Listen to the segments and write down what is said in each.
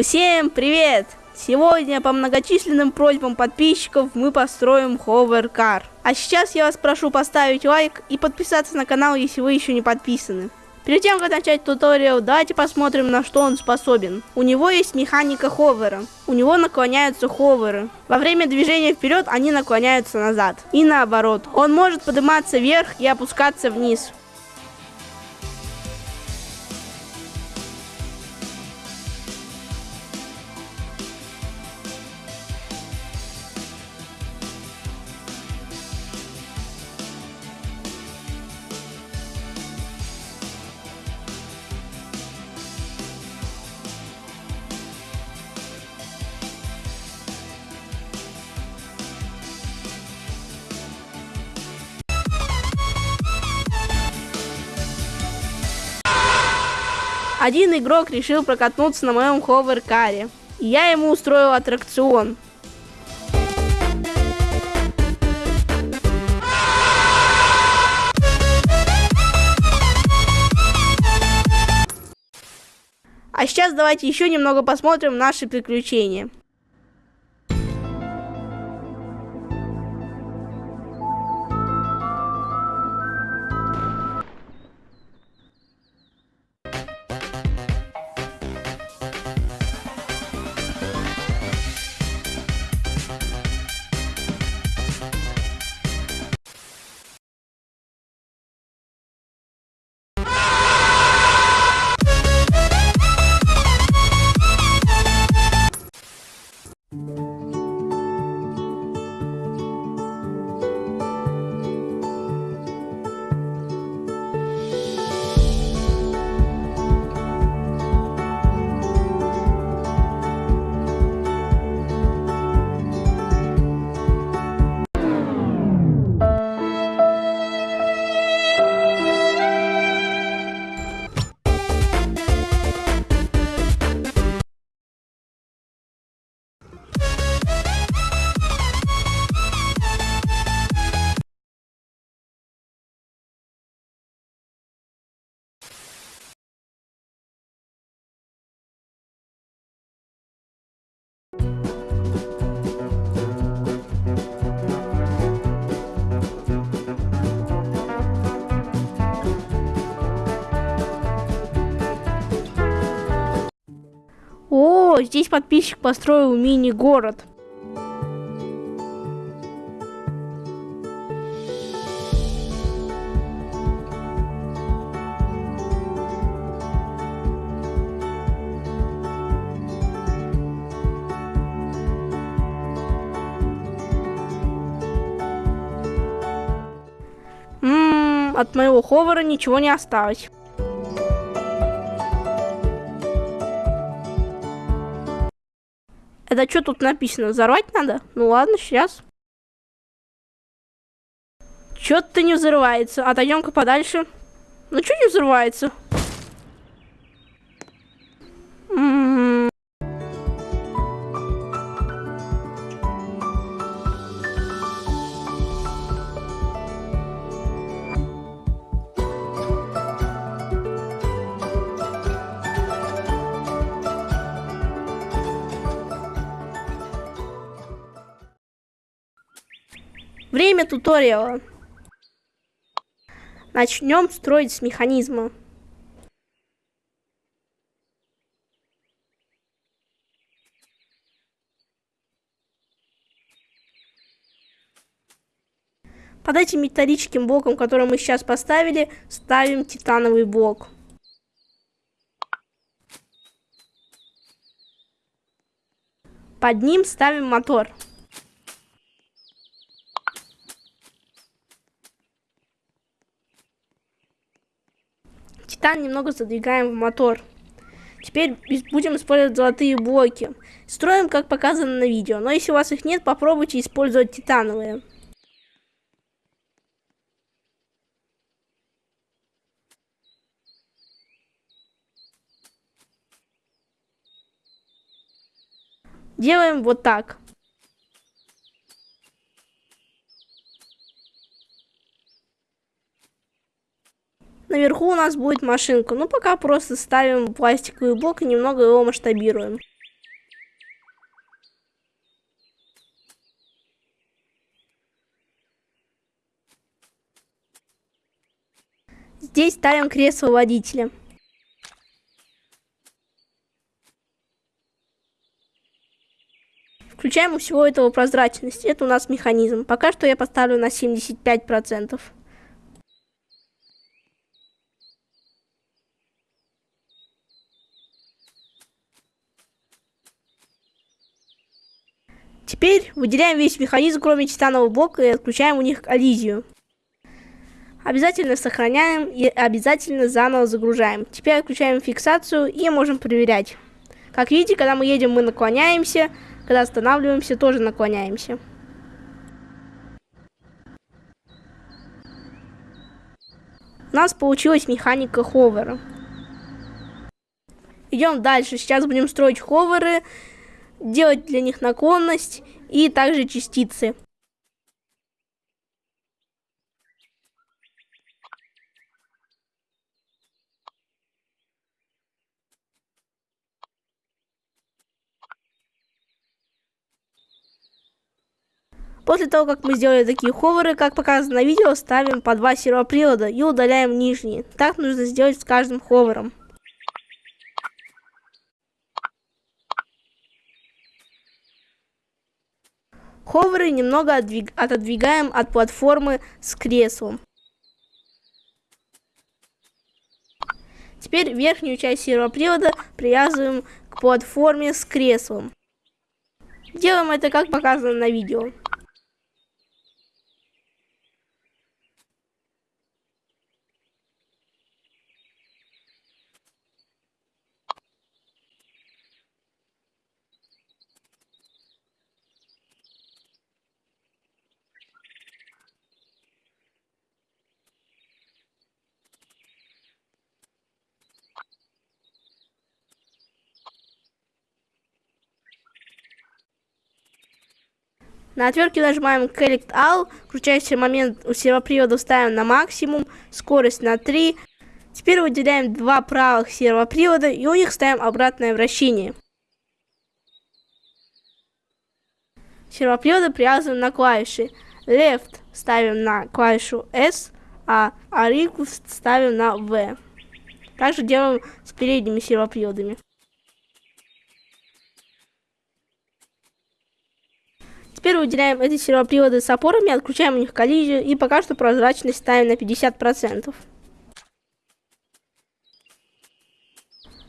Всем привет! Сегодня по многочисленным просьбам подписчиков мы построим ховеркар. А сейчас я вас прошу поставить лайк и подписаться на канал, если вы еще не подписаны. Перед тем, как начать туториал, давайте посмотрим, на что он способен. У него есть механика ховера. У него наклоняются ховеры. Во время движения вперед они наклоняются назад. И наоборот. Он может подниматься вверх и опускаться вниз. Один игрок решил прокатнуться на моем ховеркаре. И я ему устроил аттракцион. А сейчас давайте еще немного посмотрим наши приключения. Здесь подписчик построил мини-город. Ммм, от моего ховера ничего не осталось. Это что тут написано? Взорвать надо? Ну ладно, сейчас. Чё-то не взрывается. Отойдем-ка подальше. Ну что не взрывается? Время туториала. Начнем строить с механизма. Под этим металлическим блоком, который мы сейчас поставили, ставим титановый блок. Под ним ставим мотор. Титан немного задвигаем в мотор. Теперь будем использовать золотые блоки. Строим, как показано на видео. Но если у вас их нет, попробуйте использовать титановые. Делаем вот так. наверху у нас будет машинка. Ну, пока просто ставим пластиковый блок и немного его масштабируем. Здесь ставим кресло водителя. Включаем у всего этого прозрачность. Это у нас механизм. Пока что я поставлю на 75%. Выделяем весь механизм, кроме титанового блока, и отключаем у них коллизию. Обязательно сохраняем и обязательно заново загружаем. Теперь отключаем фиксацию и можем проверять. Как видите, когда мы едем, мы наклоняемся, когда останавливаемся, тоже наклоняемся. У нас получилась механика ховера. Идем дальше. Сейчас будем строить ховеры, делать для них наклонность и также частицы. После того, как мы сделали такие ховеры, как показано на видео, ставим по два сервопривода и удаляем нижние. Так нужно сделать с каждым ховером. Ховеры немного отдвиг... отодвигаем от платформы с креслом. Теперь верхнюю часть сервопривода привязываем к платформе с креслом. Делаем это как показано на видео. На отвертке нажимаем Collect All, крутящий момент у сервопривода ставим на максимум, скорость на 3. Теперь выделяем два правых сервопривода и у них ставим обратное вращение. Сервоприводы привязываем на клавиши. Left ставим на клавишу S, а Ariku ставим на V. Также делаем с передними сервоприводами. Теперь выделяем эти сервоприводы с опорами, отключаем у них коллизию и пока что прозрачность ставим на 50%.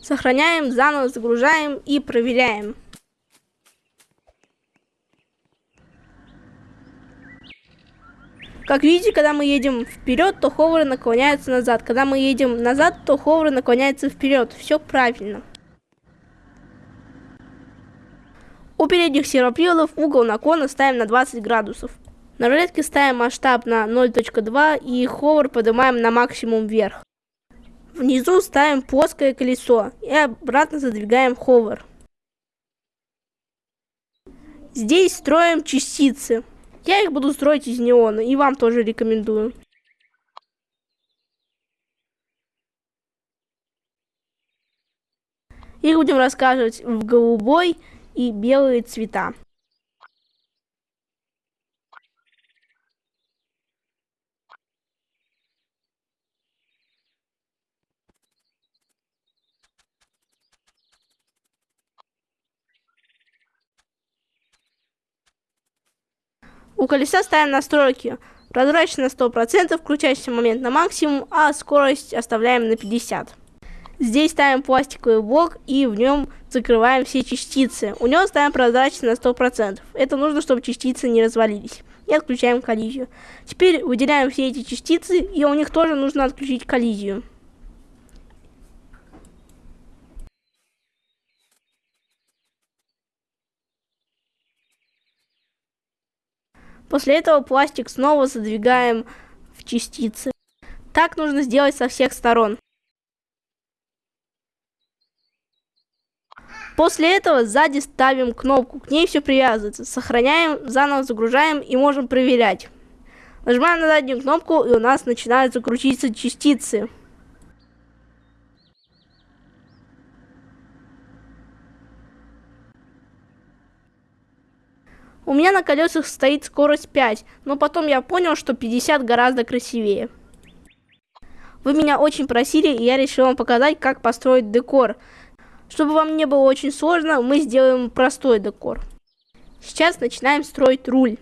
Сохраняем, заново загружаем и проверяем. Как видите, когда мы едем вперед, то ховеры наклоняются назад. Когда мы едем назад, то ховеры наклоняются вперед. Все правильно. У передних сервоприводов угол наклона ставим на 20 градусов. На рулетке ставим масштаб на 0.2 и ховер поднимаем на максимум вверх. Внизу ставим плоское колесо и обратно задвигаем ховер. Здесь строим частицы. Я их буду строить из неона и вам тоже рекомендую. Их будем рассказывать в голубой, и белые цвета. У колеса ставим настройки. Прозрачно на 100%, включающийся момент на максимум, а скорость оставляем на 50. Здесь ставим пластиковый блок и в нем закрываем все частицы. У него ставим прозрачность на 100%. Это нужно, чтобы частицы не развалились. И отключаем коллизию. Теперь выделяем все эти частицы, и у них тоже нужно отключить коллизию. После этого пластик снова задвигаем в частицы. Так нужно сделать со всех сторон. После этого сзади ставим кнопку, к ней все привязывается. Сохраняем, заново загружаем и можем проверять. Нажимаем на заднюю кнопку и у нас начинают закрутиться частицы. У меня на колесах стоит скорость 5, но потом я понял, что 50 гораздо красивее. Вы меня очень просили, и я решил вам показать, как построить декор. Чтобы вам не было очень сложно, мы сделаем простой декор. Сейчас начинаем строить руль.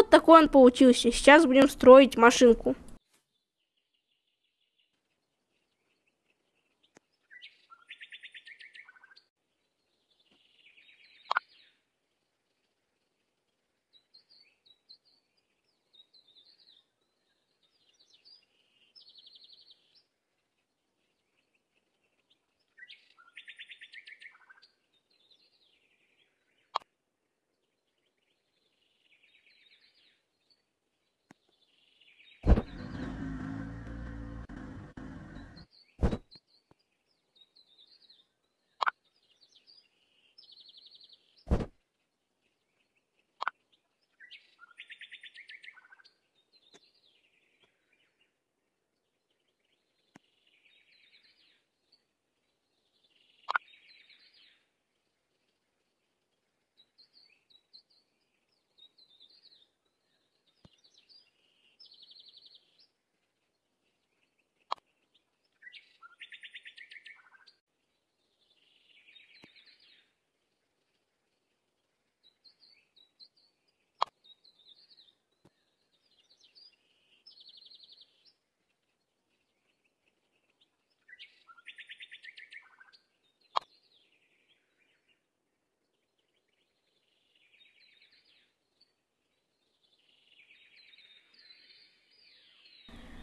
Вот такой он получился. Сейчас будем строить машинку.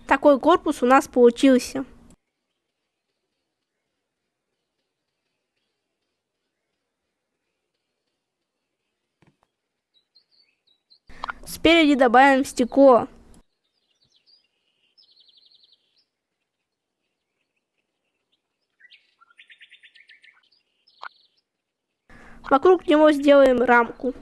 Такой корпус у нас получился. Спереди добавим стекло. Вокруг него сделаем рамку.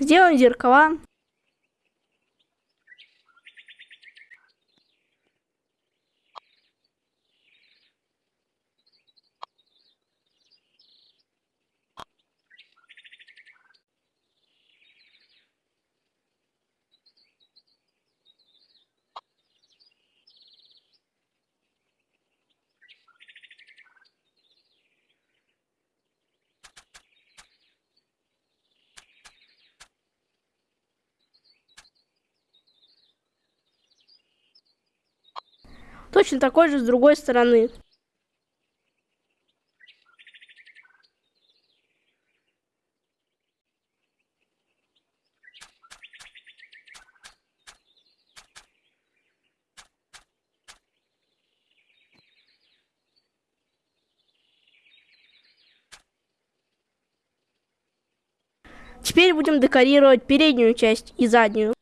Сделаем зеркала. Точно такой же с другой стороны. Теперь будем декорировать переднюю часть и заднюю.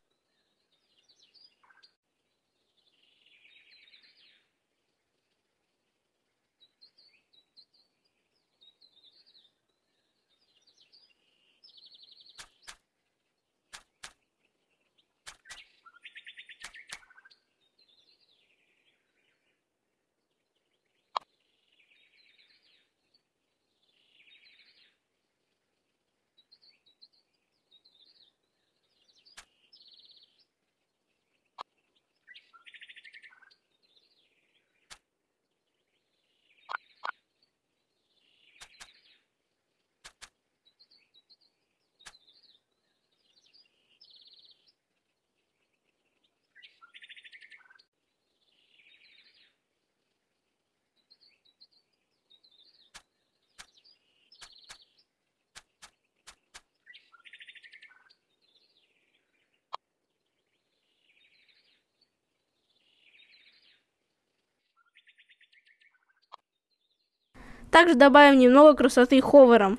Также добавим немного красоты ховером.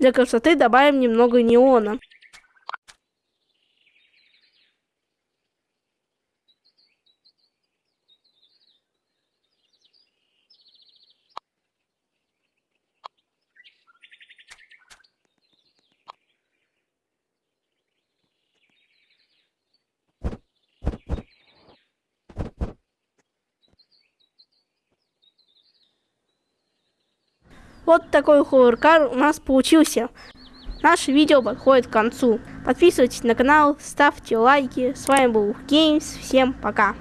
Для красоты добавим немного неона. Вот такой ховеркар у нас получился. Наше видео подходит к концу. Подписывайтесь на канал, ставьте лайки. С вами был Games. Всем пока.